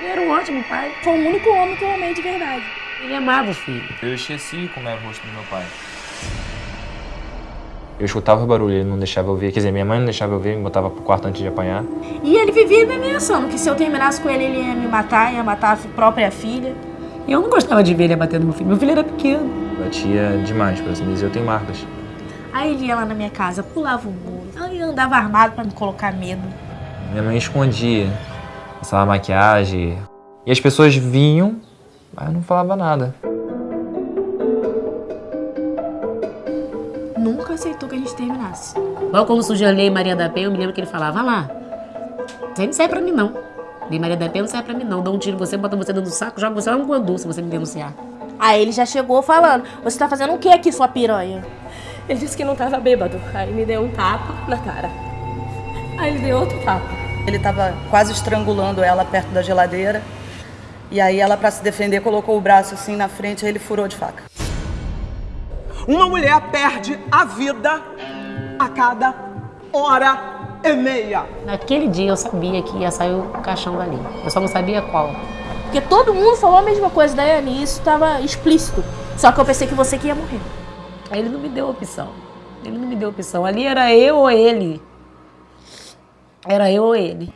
Ele era um ótimo pai. Foi o único homem que eu amei de verdade. Ele amava o filho. Eu esqueci como era o rosto do meu pai. Eu escutava o barulho, ele não deixava eu ver. Quer dizer, minha mãe não deixava eu ver, me botava pro quarto antes de apanhar. E ele vivia me ameaçando que se eu terminasse com ele, ele ia me matar, ia matar a própria filha. E eu não gostava de ver ele batendo no meu filho. Meu filho era pequeno. Batia demais, por assim dizer. Eu tenho marcas. Aí ele ia lá na minha casa, pulava o muro. Aí andava armado pra me colocar medo. Minha mãe escondia, passava maquiagem. E as pessoas vinham, mas eu não falava nada. Nunca aceitou que a gente terminasse. Logo quando surgiu a Lei Maria da Penha, eu me lembro que ele falava, "Ah lá, isso aí não serve pra mim não. Lei Maria da Penha não serve pra mim não. Dá um tiro em você, bota você dentro do saco, joga você lá no guandu se você me denunciar. Aí ele já chegou falando: Você tá fazendo o que aqui, sua piranha? Ele disse que não tava bêbado. Aí me deu um tapa na cara. Aí ele deu outro tapa. Ele estava quase estrangulando ela perto da geladeira. E aí ela, para se defender, colocou o braço assim na frente e ele furou de faca. Uma mulher perde a vida a cada hora e meia. Naquele dia eu sabia que ia sair o caixão dali. Eu só não sabia qual. Porque todo mundo falou a mesma coisa, Daiane, e isso tava explícito. Só que eu pensei que você que ia morrer. Aí ele não me deu opção. Ele não me deu opção. Ali era eu ou ele. Era eu ou ele.